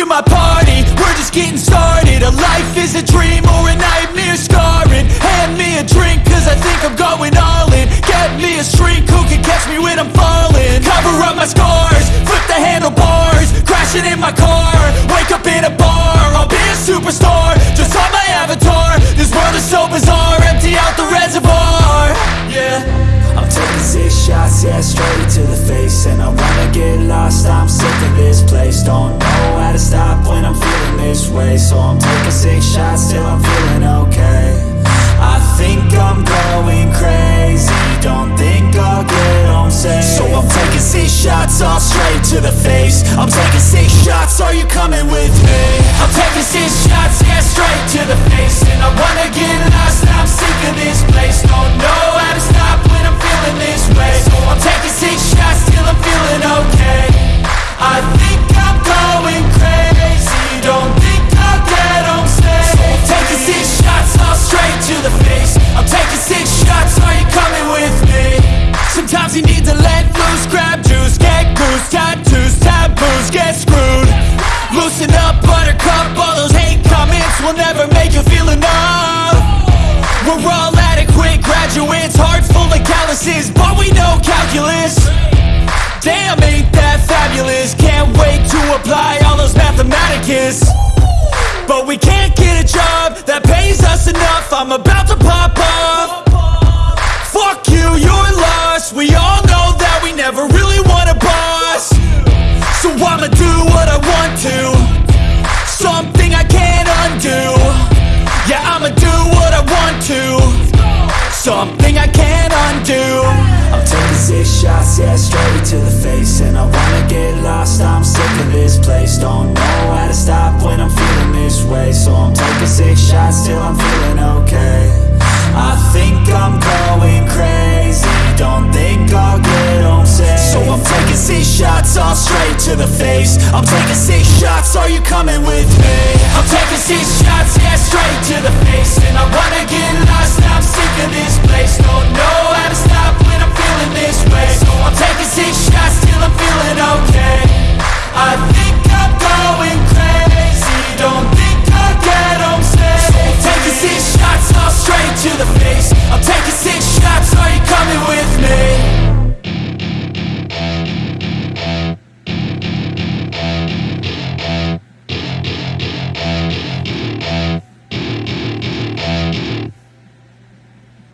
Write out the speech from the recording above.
my party, we're just getting started. A life is a dream or a nightmare scarring. Hand me a drink cause I think I'm going all in. Get me a shrink who can catch me when I'm falling? Cover up my scars, flip the handlebars. Crashing in my car, wake up in a bar. I'll be a superstar, just on my avatar. This world is so bizarre, empty out the reservoir. Yeah. I'm taking six shots, yeah, straight to the face. And I wanna get lost, I'm sick of this place. Don't way So I'm taking six shots till I'm feeling okay. I think I'm going crazy Don't think I'll get home safe. So I'm taking six shots, all straight to the face. I'm taking six shots, are you coming with me? I'm taking six shots, yeah, straight to the face. And I wanna get lost, I'm sick of this place Loosen up, buttercup, all those hate comments will never make you feel enough. We're all adequate graduates, heart full of calluses, but we know calculus. Damn, ain't that fabulous, can't wait to apply all those mathematicus. But we can't get a job that pays us enough, I'm about to pop off Fuck you, you're lost, we all know that we never really want a boss. So I'ma do what I want to Something I can't undo. I'm taking six shots, yeah, straight to the face And I wanna get lost, I'm sick of this place Don't six shots, all straight to the face. I'm taking six shots, are you coming with me? I'm taking six shots, yeah, straight to the face. And I wanna get lost, I'm sick of this place. No